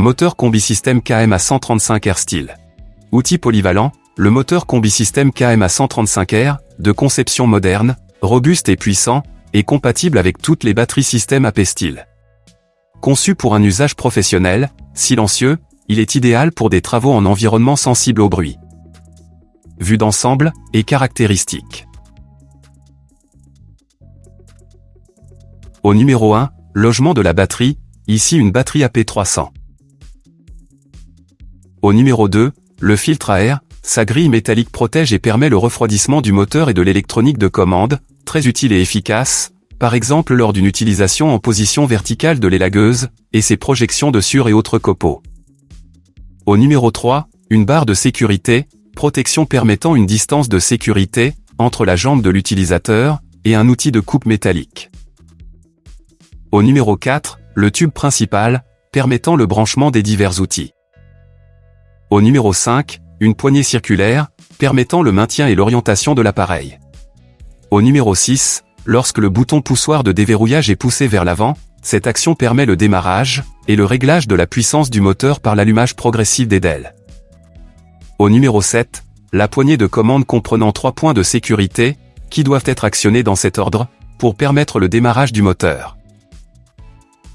Moteur combi système KM à 135R style. Outil polyvalent, le moteur combi système KM à 135R, de conception moderne, robuste et puissant, est compatible avec toutes les batteries système AP style. Conçu pour un usage professionnel, silencieux, il est idéal pour des travaux en environnement sensible au bruit. Vue d'ensemble et caractéristiques. Au numéro 1, logement de la batterie, ici une batterie AP300. Au numéro 2, le filtre à air, sa grille métallique protège et permet le refroidissement du moteur et de l'électronique de commande, très utile et efficace, par exemple lors d'une utilisation en position verticale de l'élagueuse, et ses projections de sur et autres copeaux. Au numéro 3, une barre de sécurité, protection permettant une distance de sécurité, entre la jambe de l'utilisateur, et un outil de coupe métallique. Au numéro 4, le tube principal, permettant le branchement des divers outils. Au numéro 5, une poignée circulaire, permettant le maintien et l'orientation de l'appareil. Au numéro 6, lorsque le bouton poussoir de déverrouillage est poussé vers l'avant, cette action permet le démarrage et le réglage de la puissance du moteur par l'allumage progressif des DEL. Au numéro 7, la poignée de commande comprenant trois points de sécurité, qui doivent être actionnés dans cet ordre, pour permettre le démarrage du moteur.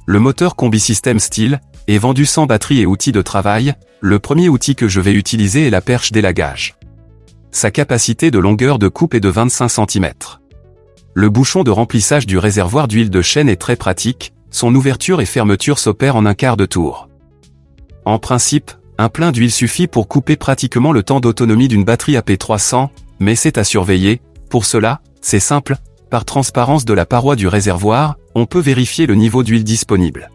Le moteur Combi System Steel est vendu sans batterie et outils de travail, le premier outil que je vais utiliser est la perche d'élagage. Sa capacité de longueur de coupe est de 25 cm. Le bouchon de remplissage du réservoir d'huile de chêne est très pratique, son ouverture et fermeture s'opèrent en un quart de tour. En principe, un plein d'huile suffit pour couper pratiquement le temps d'autonomie d'une batterie AP300, mais c'est à surveiller, pour cela, c'est simple, par transparence de la paroi du réservoir, on peut vérifier le niveau d'huile disponible.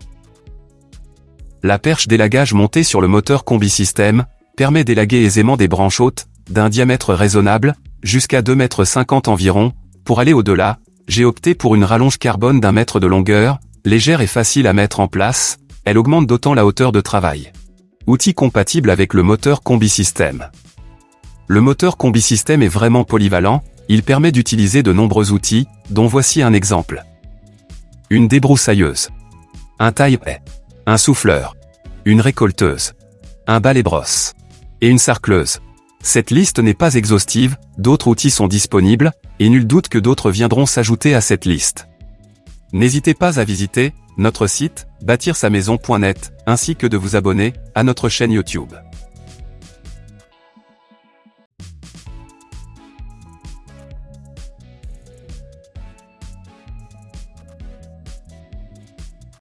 La perche d'élagage montée sur le moteur combi système permet d'élaguer aisément des branches hautes, d'un diamètre raisonnable, jusqu'à 2,50 m environ. Pour aller au-delà, j'ai opté pour une rallonge carbone d'un mètre de longueur, légère et facile à mettre en place, elle augmente d'autant la hauteur de travail. Outil compatible avec le moteur combi système. Le moteur combi système est vraiment polyvalent, il permet d'utiliser de nombreux outils, dont voici un exemple. Une débroussailleuse. Un taille-paix un souffleur, une récolteuse, un balai-brosse et une sarcleuse. Cette liste n'est pas exhaustive, d'autres outils sont disponibles, et nul doute que d'autres viendront s'ajouter à cette liste. N'hésitez pas à visiter notre site bâtir-sa-maison.net ainsi que de vous abonner à notre chaîne YouTube.